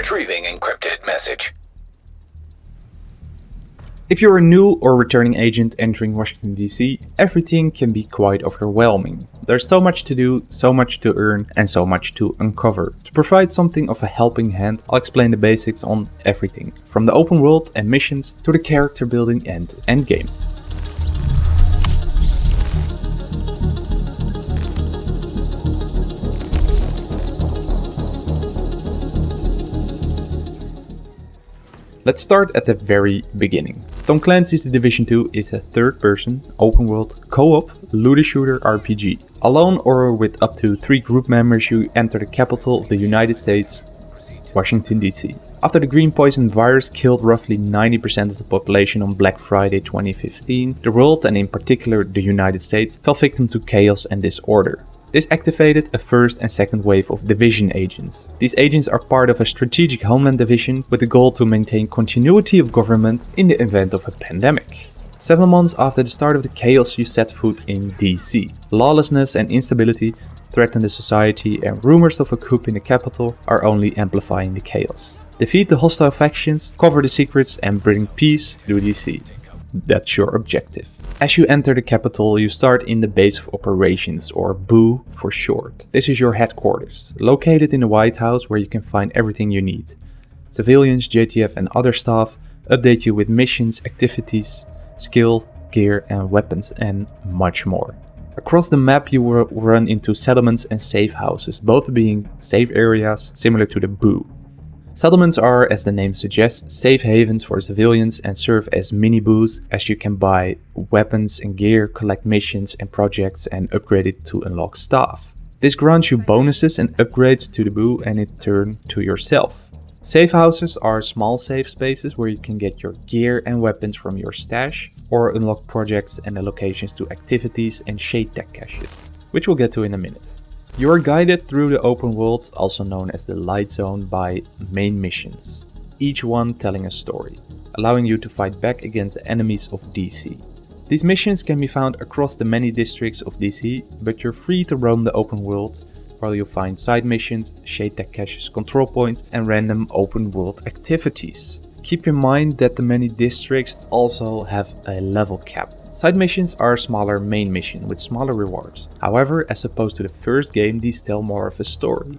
Retrieving encrypted message. If you're a new or returning agent entering Washington DC, everything can be quite overwhelming. There's so much to do, so much to earn, and so much to uncover. To provide something of a helping hand, I'll explain the basics on everything, from the open world and missions to the character building and endgame. Let's start at the very beginning. Tom Clancy's The Division 2 is a third-person, open-world, co-op, looter shooter RPG. Alone or with up to three group members you enter the capital of the United States, Washington DC. After the green poison virus killed roughly 90% of the population on Black Friday 2015, the world and in particular the United States fell victim to chaos and disorder. This activated a first and second wave of division agents. These agents are part of a strategic homeland division with the goal to maintain continuity of government in the event of a pandemic. Seven months after the start of the chaos you set foot in DC. Lawlessness and instability threaten the society and rumors of a coup in the capital are only amplifying the chaos. Defeat the hostile factions, cover the secrets and bring peace to DC. That's your objective. As you enter the capital, you start in the base of operations, or BOO for short. This is your headquarters, located in the White House where you can find everything you need. Civilians, JTF and other staff update you with missions, activities, skill, gear and weapons and much more. Across the map you will run into settlements and safe houses, both being safe areas similar to the BOO. Settlements are, as the name suggests, safe havens for civilians and serve as mini BOOs as you can buy weapons and gear, collect missions and projects and upgrade it to unlock staff. This grants you bonuses and upgrades to the BOO and in turn to yourself. Safe houses are small safe spaces where you can get your gear and weapons from your stash or unlock projects and allocations to activities and shade tech caches, which we'll get to in a minute. You are guided through the open world, also known as the Light Zone, by main missions, each one telling a story, allowing you to fight back against the enemies of DC. These missions can be found across the many districts of DC, but you're free to roam the open world while you find side missions, shade tech caches, control points and random open world activities. Keep in mind that the many districts also have a level cap, Side missions are a smaller main mission with smaller rewards. However, as opposed to the first game, these tell more of a story.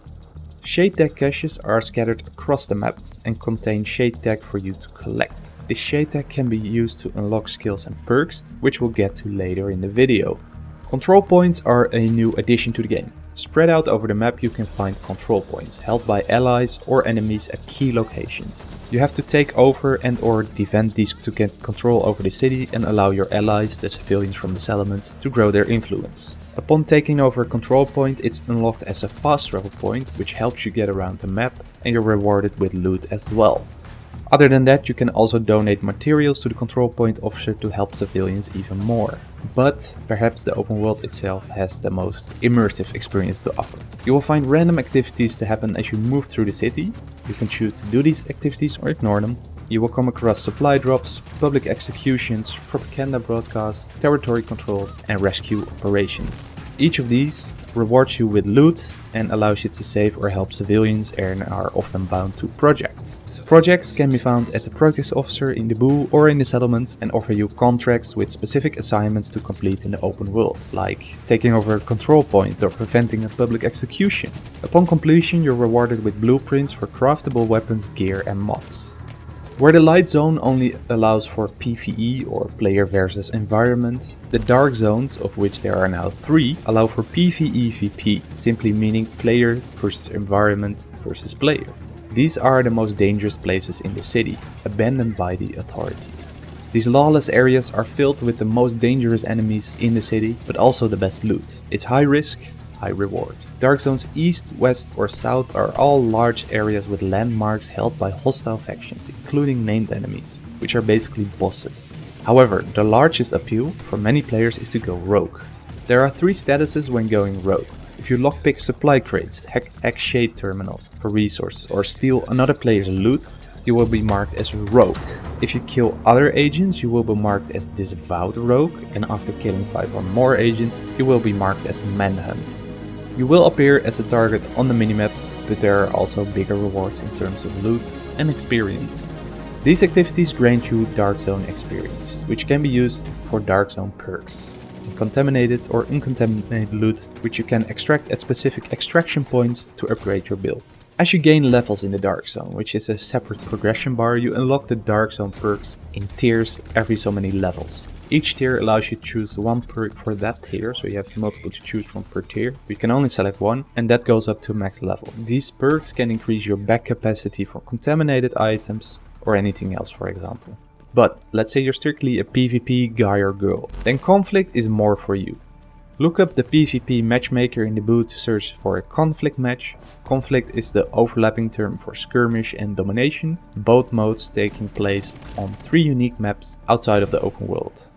Shade tech caches are scattered across the map and contain shade tech for you to collect. This shade tech can be used to unlock skills and perks, which we'll get to later in the video. Control points are a new addition to the game. Spread out over the map you can find control points, held by allies or enemies at key locations. You have to take over and or defend these to get control over the city and allow your allies, the civilians from the settlements, to grow their influence. Upon taking over a control point, it's unlocked as a fast travel point, which helps you get around the map, and you're rewarded with loot as well. Other than that, you can also donate materials to the control point officer to help civilians even more. But perhaps the open world itself has the most immersive experience to offer. You will find random activities to happen as you move through the city. You can choose to do these activities or ignore them. You will come across supply drops, public executions, propaganda broadcasts, territory controls and rescue operations. Each of these rewards you with loot and allows you to save or help civilians and are often bound to projects. Projects can be found at the Progress officer in the BOO or in the settlements and offer you contracts with specific assignments to complete in the open world, like taking over a control point or preventing a public execution. Upon completion you're rewarded with blueprints for craftable weapons, gear and mods. Where the light zone only allows for PvE or player versus environment, the dark zones, of which there are now three, allow for PvEVP, simply meaning player versus environment versus player. These are the most dangerous places in the city, abandoned by the authorities. These lawless areas are filled with the most dangerous enemies in the city, but also the best loot. It's high risk, high reward. Dark zones east, west or south are all large areas with landmarks held by hostile factions, including named enemies, which are basically bosses. However, the largest appeal for many players is to go rogue. There are three statuses when going rogue. If you lockpick supply crates, hack X-Shade terminals for resources or steal another player's loot, you will be marked as rogue. If you kill other agents, you will be marked as disavowed rogue and after killing 5 or more agents, you will be marked as manhunt. You will appear as a target on the minimap, but there are also bigger rewards in terms of loot and experience. These activities grant you Dark Zone experience, which can be used for Dark Zone perks. Contaminated or uncontaminated loot, which you can extract at specific extraction points to upgrade your build. As you gain levels in the Dark Zone, which is a separate progression bar, you unlock the Dark Zone perks in tiers every so many levels. Each tier allows you to choose one perk for that tier, so you have multiple to choose from per tier. You can only select one, and that goes up to max level. These perks can increase your back capacity for contaminated items, or anything else for example. But let's say you're strictly a PvP guy or girl, then conflict is more for you. Look up the PvP matchmaker in the boot to search for a conflict match. Conflict is the overlapping term for skirmish and domination, both modes taking place on three unique maps outside of the open world.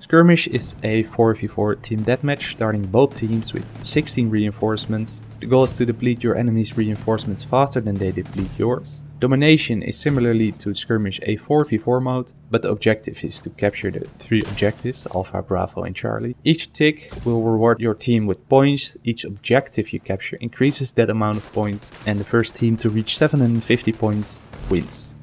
Skirmish is a 4v4 team deathmatch starting both teams with 16 reinforcements. The goal is to deplete your enemy's reinforcements faster than they deplete yours. Domination is similarly to Skirmish a 4v4 mode, but the objective is to capture the three objectives, Alpha, Bravo and Charlie. Each tick will reward your team with points, each objective you capture increases that amount of points, and the first team to reach 750 points wins.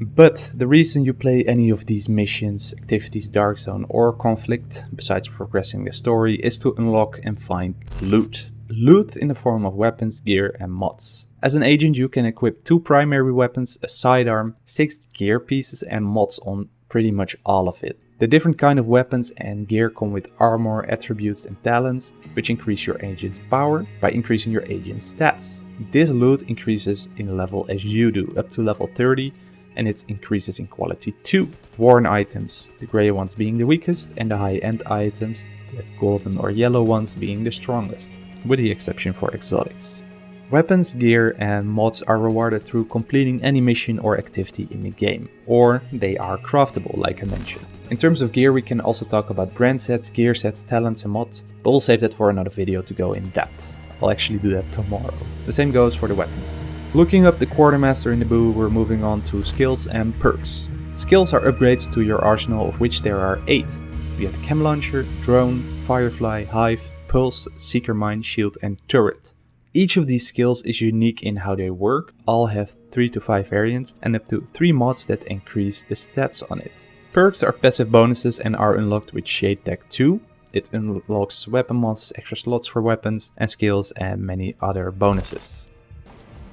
But the reason you play any of these missions, activities, Dark Zone or Conflict, besides progressing the story, is to unlock and find loot. Loot in the form of weapons, gear and mods. As an agent you can equip two primary weapons, a sidearm, 6 gear pieces and mods on pretty much all of it. The different kind of weapons and gear come with armor, attributes and talents, which increase your agent's power by increasing your agent's stats. This loot increases in level as you do, up to level 30, and it increases in quality too. Worn items, the grey ones being the weakest, and the high-end items, the golden or yellow ones being the strongest, with the exception for exotics. Weapons, gear and mods are rewarded through completing any mission or activity in the game, or they are craftable like I mentioned. In terms of gear we can also talk about brand sets, gear sets, talents and mods, but we'll save that for another video to go in depth. I'll actually do that tomorrow. The same goes for the weapons. Looking up the Quartermaster in the Boo, we're moving on to skills and perks. Skills are upgrades to your arsenal of which there are 8. We have the Chem Launcher, Drone, Firefly, Hive, Pulse, Seeker Mine, Shield and Turret. Each of these skills is unique in how they work, all have 3 to 5 variants and up to 3 mods that increase the stats on it. Perks are passive bonuses and are unlocked with Shade Tech 2. It unlocks weapon mods, extra slots for weapons and skills and many other bonuses.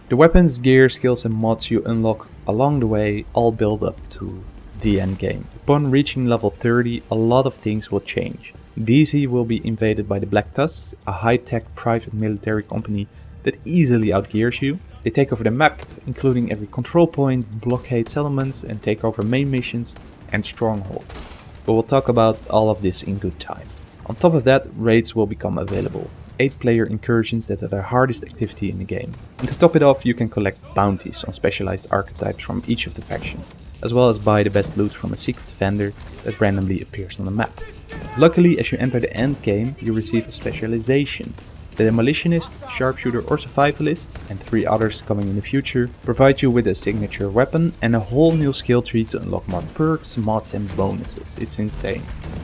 The weapons, gear, skills and mods you unlock along the way all build up to the end game. Upon reaching level 30 a lot of things will change. DC will be invaded by the Black Tusks, a high-tech private military company that easily outgears you. They take over the map, including every control point, blockade settlements and take over main missions and strongholds. But we'll talk about all of this in good time. On top of that, raids will become available. 8 player incursions that are the hardest activity in the game. And to top it off you can collect bounties on specialized archetypes from each of the factions, as well as buy the best loot from a secret vendor that randomly appears on the map. Luckily, as you enter the end game, you receive a specialization. The Demolitionist, Sharpshooter or Survivalist, and three others coming in the future, provide you with a signature weapon and a whole new skill tree to unlock more perks, mods and bonuses. It's insane.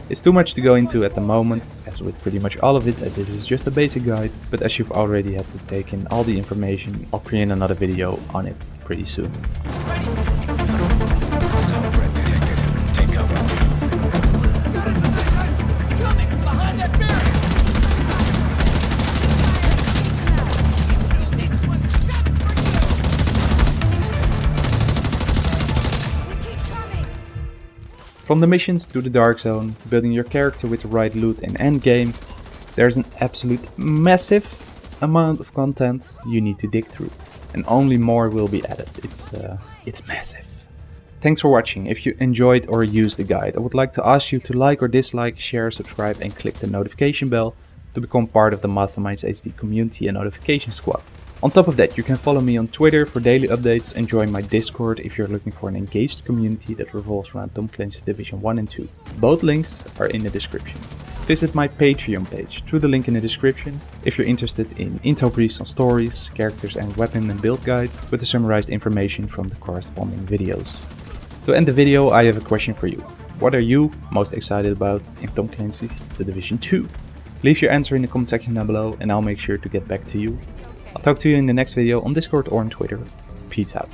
It's too much to go into at the moment, as with pretty much all of it, as this is just a basic guide, but as you've already had to take in all the information, I'll create another video on it pretty soon. From the missions to the Dark Zone, building your character with the right loot and endgame, there's an absolute massive amount of content you need to dig through. And only more will be added. It's, uh, it's massive. Thanks for watching. If you enjoyed or used the guide, I would like to ask you to like or dislike, share, subscribe and click the notification bell to become part of the Masterminds HD community and notification squad. On top of that, you can follow me on Twitter for daily updates and join my Discord if you're looking for an engaged community that revolves around Tom Clancy Division 1 and 2. Both links are in the description. Visit my Patreon page through the link in the description if you're interested in intro briefs on stories, characters and weapon and build guides with the summarized information from the corresponding videos. To end the video, I have a question for you. What are you most excited about in Tom Clancy's The Division 2? Leave your answer in the comment section down below and I'll make sure to get back to you I'll talk to you in the next video on Discord or on Twitter. Peace out.